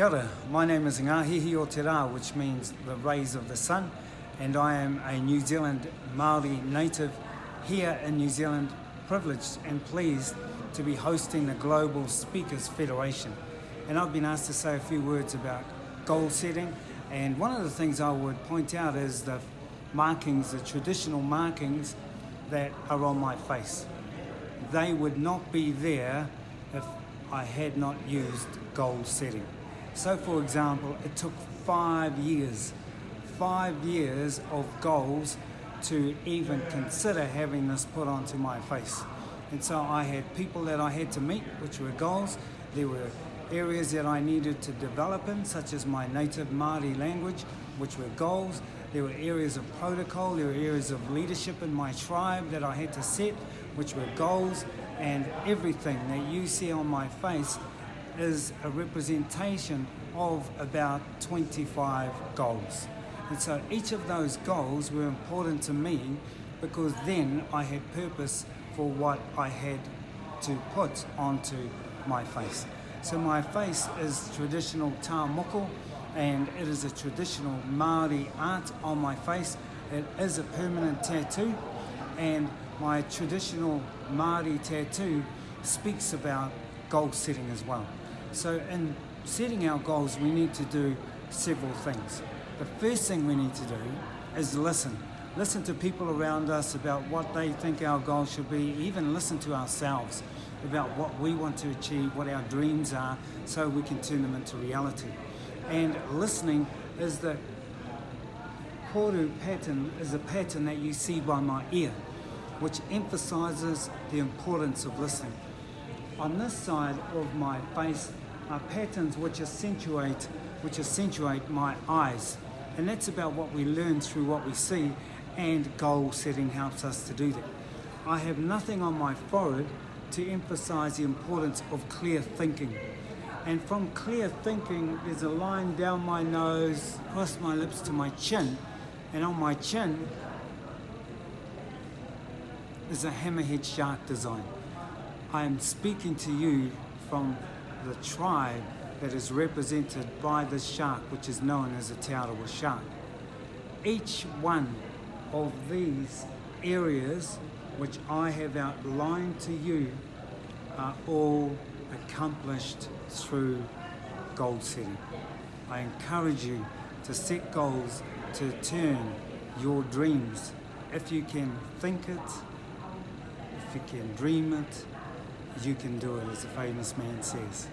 Kia ora. my name is Ngāhihi o Te Rā, which means the rays of the sun, and I am a New Zealand Māori native here in New Zealand, privileged and pleased to be hosting the Global Speakers Federation. And I've been asked to say a few words about goal setting, and one of the things I would point out is the markings, the traditional markings that are on my face. They would not be there if I had not used goal setting. So for example, it took five years, five years of goals to even consider having this put onto my face. And so I had people that I had to meet, which were goals. There were areas that I needed to develop in, such as my native Māori language, which were goals. There were areas of protocol, there were areas of leadership in my tribe that I had to set, which were goals. And everything that you see on my face is a representation of about 25 goals. And so each of those goals were important to me because then I had purpose for what I had to put onto my face. So my face is traditional tā and it is a traditional Māori art on my face. It is a permanent tattoo and my traditional Māori tattoo speaks about goal setting as well. So in setting our goals, we need to do several things. The first thing we need to do is listen. Listen to people around us about what they think our goals should be, even listen to ourselves about what we want to achieve, what our dreams are, so we can turn them into reality. And listening is the koru pattern, is a pattern that you see by my ear, which emphasizes the importance of listening. On this side of my face are patterns which accentuate, which accentuate my eyes. And that's about what we learn through what we see and goal setting helps us to do that. I have nothing on my forehead to emphasize the importance of clear thinking. And from clear thinking, there's a line down my nose, across my lips to my chin, and on my chin is a hammerhead shark design. I am speaking to you from the tribe that is represented by this shark, which is known as a Te Arawa shark. Each one of these areas which I have outlined to you are all accomplished through goal setting. I encourage you to set goals to turn your dreams. If you can think it, if you can dream it, you can do it, as the famous man says.